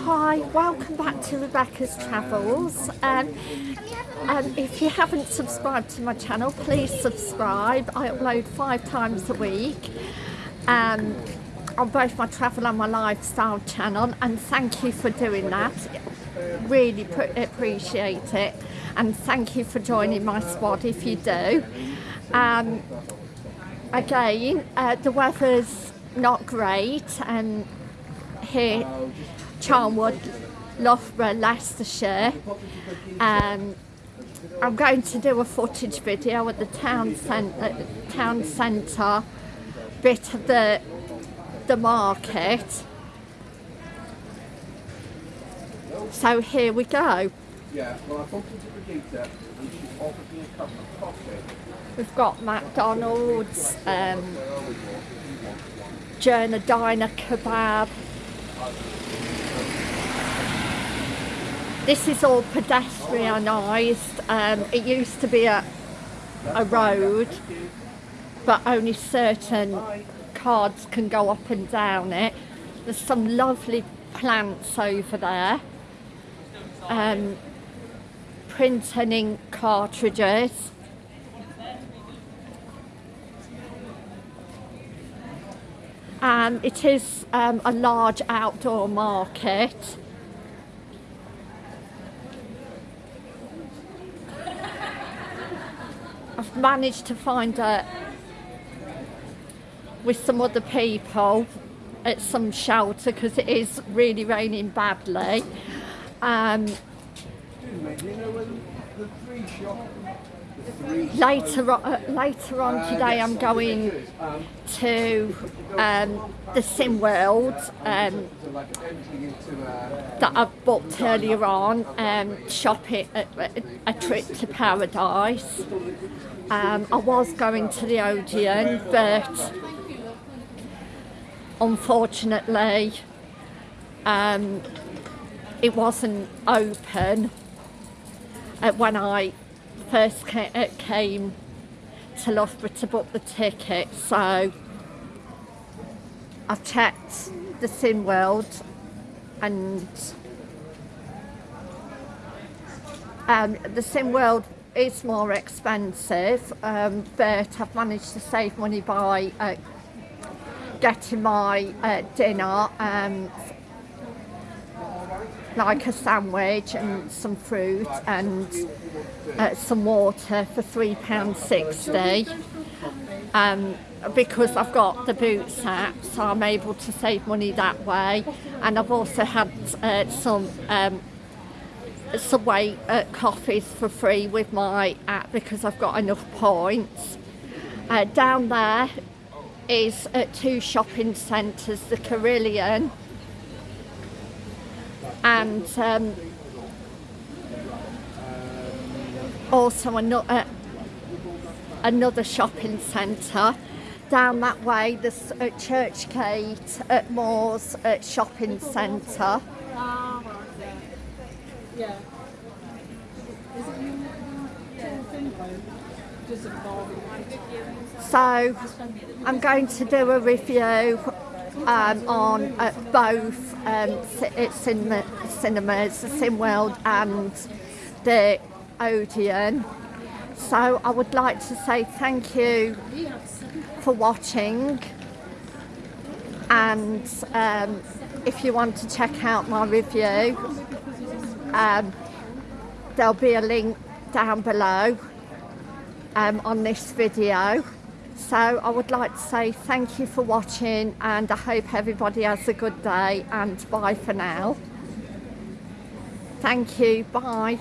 Hi, welcome back to Rebecca's Travels. Um, and if you haven't subscribed to my channel, please subscribe. I upload five times a week um, on both my travel and my lifestyle channel. And thank you for doing that. Really appreciate it. And thank you for joining my squad if you do. Um, again, uh, the weather's not great and here Charnwood, Loughborough, Leicestershire. Um, I'm going to do a footage video at the town centre, town centre bit of the the market. So here we go. Yeah. We've got McDonald's, um, Journey Diner Kebab. This is all pedestrianised. Um, it used to be a, a road, but only certain cars can go up and down it. There's some lovely plants over there. Um, printing ink cartridges. Um, it is um, a large outdoor market. I've managed to find a with some other people at some shelter because it is really raining badly. Um, later on, uh, later on today I'm going to um, the Cineworld um, that I've booked earlier on, um, shopping, a, a, trip to Paradise. Um, I was going to the Odeon but unfortunately um, it wasn't open uh, when I first uh, came to Loughborough to book the ticket so I checked the Cineworld and um, the Cineworld is more expensive um, but I've managed to save money by uh, getting my uh, dinner um, like a sandwich and some fruit and uh, some water for £3.60 um, because I've got the boots app so I'm able to save money that way and I've also had uh, some um, Subway uh, coffees for free with my app because I've got enough points. Uh, down there is at two shopping centres, the Carillon and um, also another, uh, another shopping centre down that way there's at Churchgate at Moores shopping centre. So I'm going to do a review um, on uh, both um, cinema, cinemas, the Cineworld and the Odeon. So I would like to say thank you for watching and um, if you want to check out my review um, there'll be a link down below um, on this video so I would like to say thank you for watching and I hope everybody has a good day and bye for now. Thank you, bye.